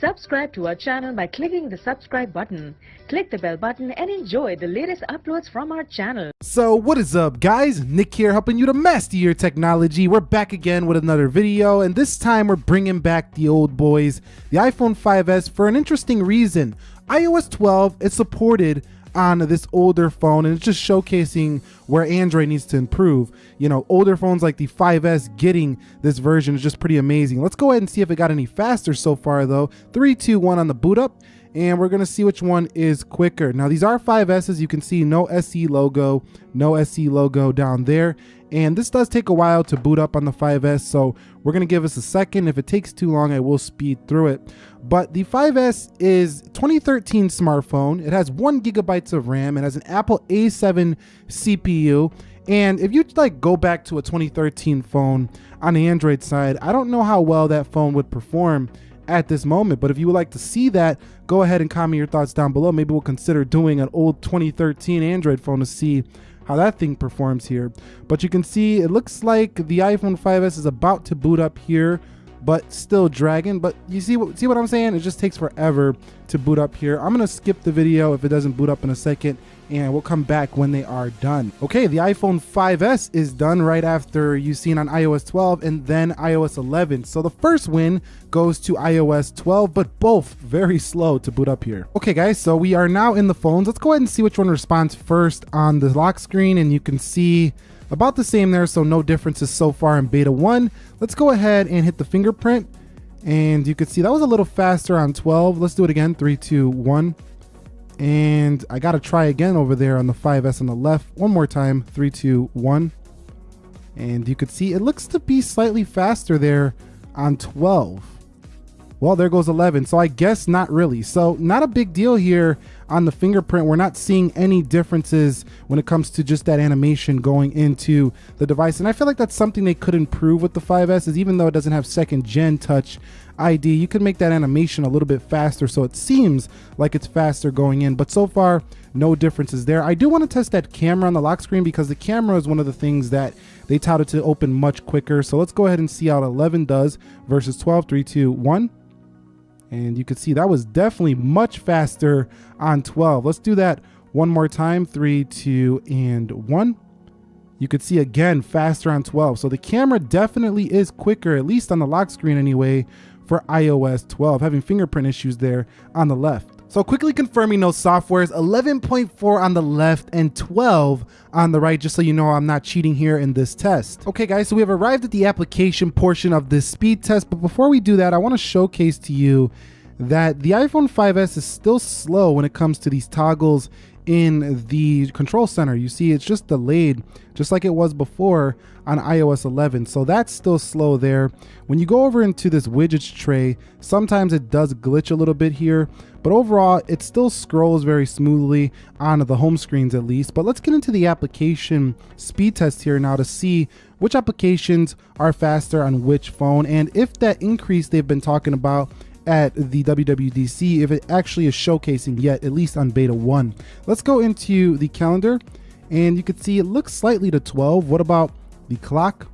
Subscribe to our channel by clicking the subscribe button. Click the bell button and enjoy the latest uploads from our channel. So what is up guys? Nick here helping you to master your technology. We're back again with another video and this time we're bringing back the old boys, the iPhone 5s for an interesting reason. iOS 12 is supported on this older phone and it's just showcasing where Android needs to improve. You know, older phones like the 5S getting this version is just pretty amazing. Let's go ahead and see if it got any faster so far though. 3, 2, 1 on the boot up and we're gonna see which one is quicker. Now these are 5Ss, you can see no SE logo, no SE logo down there. And this does take a while to boot up on the 5S, so we're gonna give us a second. If it takes too long, I will speed through it. But the 5S is 2013 smartphone. It has one gigabytes of RAM. It has an Apple A7 CPU. And if you like go back to a 2013 phone on the Android side, I don't know how well that phone would perform at this moment. But if you would like to see that, go ahead and comment your thoughts down below. Maybe we'll consider doing an old 2013 Android phone to see how that thing performs here. But you can see it looks like the iPhone 5S is about to boot up here but still dragging. But you see what see what I'm saying? It just takes forever to boot up here. I'm gonna skip the video if it doesn't boot up in a second and we'll come back when they are done. Okay, the iPhone 5S is done right after you've seen on iOS 12 and then iOS 11. So the first win goes to iOS 12, but both very slow to boot up here. Okay guys, so we are now in the phones. Let's go ahead and see which one responds first on the lock screen and you can see about the same there, so no differences so far in beta 1. Let's go ahead and hit the fingerprint. And you can see that was a little faster on 12. Let's do it again. 3, 2, 1. And I got to try again over there on the 5S on the left. One more time. 3, 2, 1. And you could see it looks to be slightly faster there on 12. Well, there goes 11. So I guess not really. So not a big deal here on the fingerprint. We're not seeing any differences when it comes to just that animation going into the device. And I feel like that's something they could improve with the 5S is even though it doesn't have second gen touch ID, you can make that animation a little bit faster. So it seems like it's faster going in, but so far no differences there. I do want to test that camera on the lock screen because the camera is one of the things that they touted to open much quicker. So let's go ahead and see how 11 does versus 12, 3, 2, 1. And you can see that was definitely much faster on 12. Let's do that one more time. Three, two, and one. You could see again faster on 12. So the camera definitely is quicker, at least on the lock screen anyway, for iOS 12, having fingerprint issues there on the left. So quickly confirming those softwares, 11.4 on the left and 12 on the right, just so you know I'm not cheating here in this test. Okay guys, so we have arrived at the application portion of this speed test, but before we do that, I wanna showcase to you that the iPhone 5S is still slow when it comes to these toggles in the control center. You see it's just delayed just like it was before on iOS 11. So that's still slow there. When you go over into this widgets tray, sometimes it does glitch a little bit here, but overall it still scrolls very smoothly on the home screens at least. But let's get into the application speed test here now to see which applications are faster on which phone and if that increase they've been talking about at the WWDC if it actually is showcasing yet, at least on beta 1. Let's go into the calendar and you can see it looks slightly to 12. What about the clock?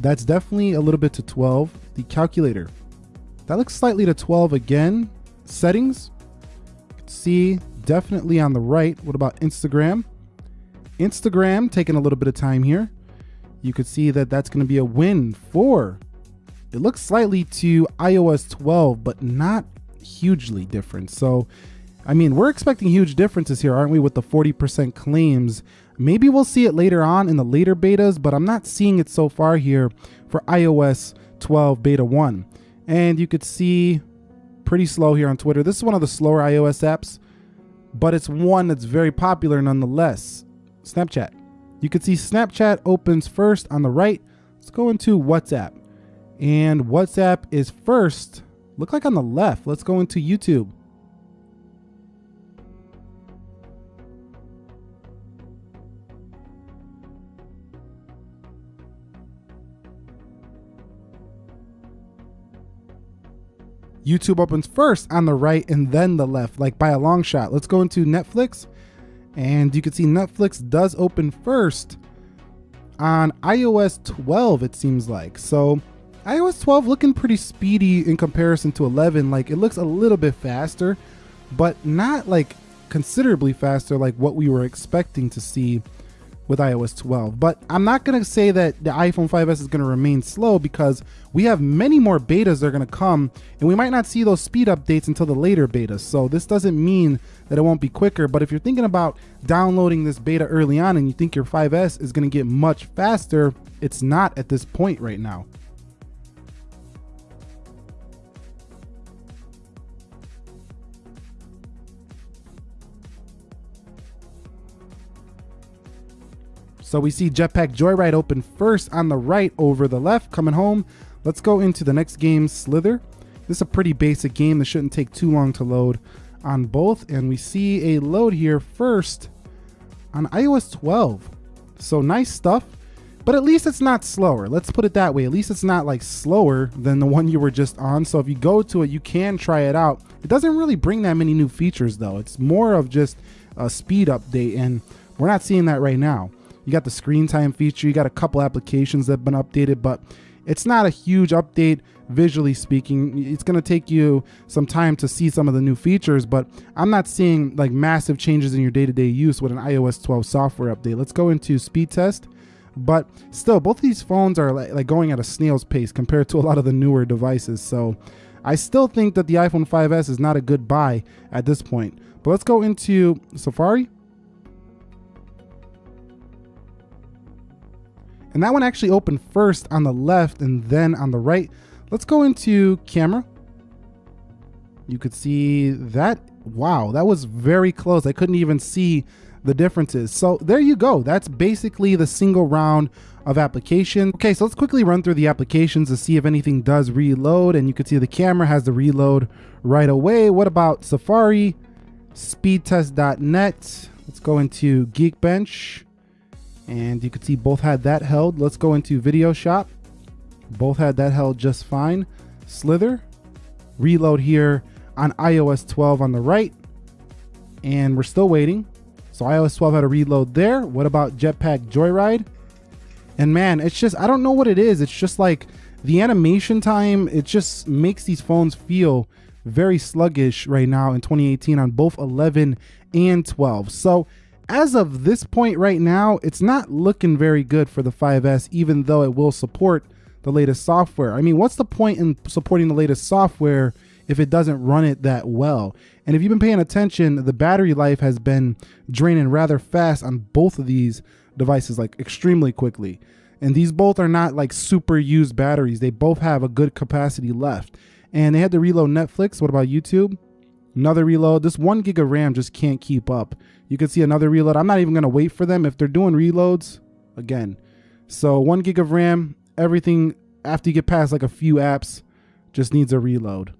That's definitely a little bit to 12. The calculator, that looks slightly to 12 again. Settings, see definitely on the right. What about Instagram? Instagram taking a little bit of time here. You could see that that's going to be a win for it looks slightly to iOS 12, but not hugely different. So, I mean, we're expecting huge differences here, aren't we, with the 40% claims? Maybe we'll see it later on in the later betas, but I'm not seeing it so far here for iOS 12 beta 1. And you could see pretty slow here on Twitter. This is one of the slower iOS apps, but it's one that's very popular nonetheless. Snapchat. You can see Snapchat opens first on the right. Let's go into WhatsApp. And WhatsApp is first, look like on the left. Let's go into YouTube. YouTube opens first on the right and then the left, like by a long shot. Let's go into Netflix. And you can see Netflix does open first on iOS 12, it seems like. So iOS 12 looking pretty speedy in comparison to 11. Like it looks a little bit faster, but not like considerably faster like what we were expecting to see with iOS 12. But I'm not going to say that the iPhone 5S is going to remain slow because we have many more betas that are going to come and we might not see those speed updates until the later betas. So this doesn't mean that it won't be quicker. But if you're thinking about downloading this beta early on and you think your 5S is going to get much faster, it's not at this point right now. So we see Jetpack Joyride open first on the right over the left coming home. Let's go into the next game, Slither. This is a pretty basic game that shouldn't take too long to load on both. And we see a load here first on iOS 12. So nice stuff, but at least it's not slower. Let's put it that way. At least it's not like slower than the one you were just on. So if you go to it, you can try it out. It doesn't really bring that many new features though. It's more of just a speed update and we're not seeing that right now. You got the screen time feature. You got a couple applications that have been updated, but it's not a huge update visually speaking. It's going to take you some time to see some of the new features, but I'm not seeing like massive changes in your day-to-day -day use with an iOS 12 software update. Let's go into speed test. But still, both of these phones are like, like going at a snail's pace compared to a lot of the newer devices. So I still think that the iPhone 5S is not a good buy at this point. But let's go into Safari. And that one actually opened first on the left and then on the right. Let's go into camera. You could see that. Wow, that was very close. I couldn't even see the differences. So there you go. That's basically the single round of application. Okay, so let's quickly run through the applications to see if anything does reload. And you can see the camera has the reload right away. What about Safari? Speedtest.net. Let's go into Geekbench. And you can see both had that held. Let's go into Video Shop. Both had that held just fine. Slither. Reload here on iOS 12 on the right. And we're still waiting. So iOS 12 had a reload there. What about Jetpack Joyride? And man, it's just, I don't know what it is. It's just like the animation time, it just makes these phones feel very sluggish right now in 2018 on both 11 and 12. So as of this point right now, it's not looking very good for the 5S, even though it will support the latest software. I mean, what's the point in supporting the latest software if it doesn't run it that well? And if you've been paying attention, the battery life has been draining rather fast on both of these devices, like extremely quickly. And these both are not like super used batteries. They both have a good capacity left. And they had to reload Netflix. What about YouTube? Another reload. This one gig of RAM just can't keep up. You can see another reload. I'm not even going to wait for them. If they're doing reloads, again. So one gig of RAM, everything after you get past like a few apps just needs a reload.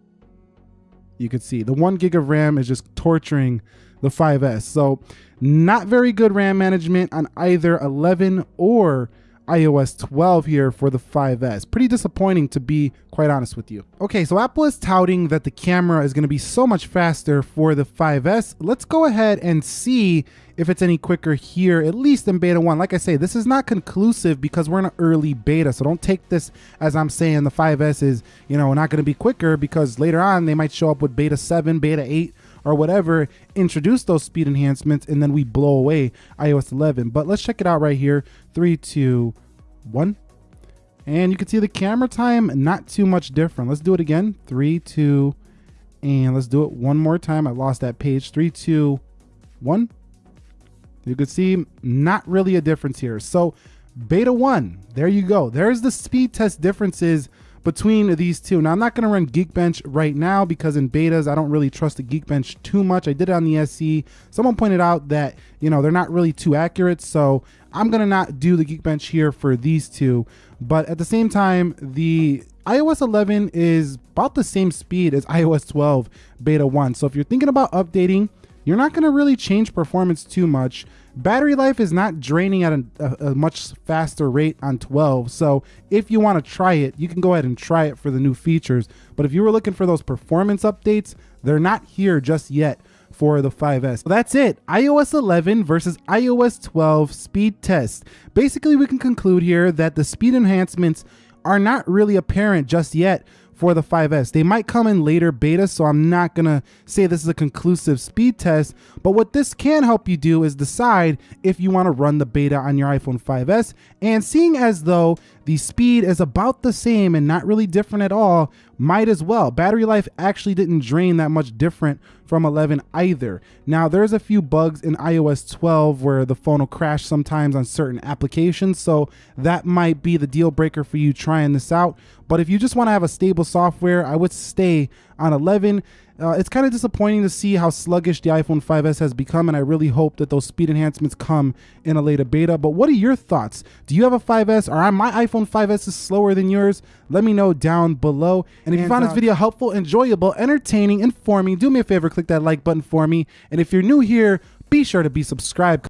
You can see the one gig of RAM is just torturing the 5S. So not very good RAM management on either 11 or iOS 12 here for the 5S. Pretty disappointing to be quite honest with you. Okay, so Apple is touting that the camera is going to be so much faster for the 5S. Let's go ahead and see if it's any quicker here, at least in beta 1. Like I say, this is not conclusive because we're in an early beta, so don't take this as I'm saying the 5S is, you know, not going to be quicker because later on they might show up with beta 7, beta 8, or whatever, introduce those speed enhancements, and then we blow away iOS 11. But let's check it out right here. Three, two, one. And you can see the camera time, not too much different. Let's do it again. Three, two, and let's do it one more time. I lost that page. Three, two, one. You can see not really a difference here. So beta one, there you go. There's the speed test differences between these two. Now, I'm not going to run Geekbench right now because in betas, I don't really trust the Geekbench too much. I did it on the SE. Someone pointed out that, you know, they're not really too accurate. So I'm going to not do the Geekbench here for these two. But at the same time, the iOS 11 is about the same speed as iOS 12 beta 1. So if you're thinking about updating, you're not going to really change performance too much. Battery life is not draining at a, a, a, much faster rate on 12. So if you want to try it, you can go ahead and try it for the new features. But if you were looking for those performance updates, they're not here just yet for the 5S. So that's it. iOS 11 versus iOS 12 speed test. Basically, we can conclude here that the speed enhancements are not really apparent just yet for the 5S. They might come in later beta, so I'm not gonna say this is a conclusive speed test, but what this can help you do is decide if you wanna run the beta on your iPhone 5S, and seeing as though the speed is about the same and not really different at all, might as well. Battery life actually didn't drain that much different from 11 either. Now, there's a few bugs in iOS 12 where the phone will crash sometimes on certain applications, so that might be the deal breaker for you trying this out. But if you just want to have a stable software, I would stay on 11. Uh, it's kind of disappointing to see how sluggish the iPhone 5S has become, and I really hope that those speed enhancements come in a later beta. But what are your thoughts? Do you have a 5S, or my iPhone 5S is slower than yours? Let me know down below. And if you found this video helpful, enjoyable, entertaining, informing, do me a favor, click that like button for me. And if you're new here, be sure to be subscribed.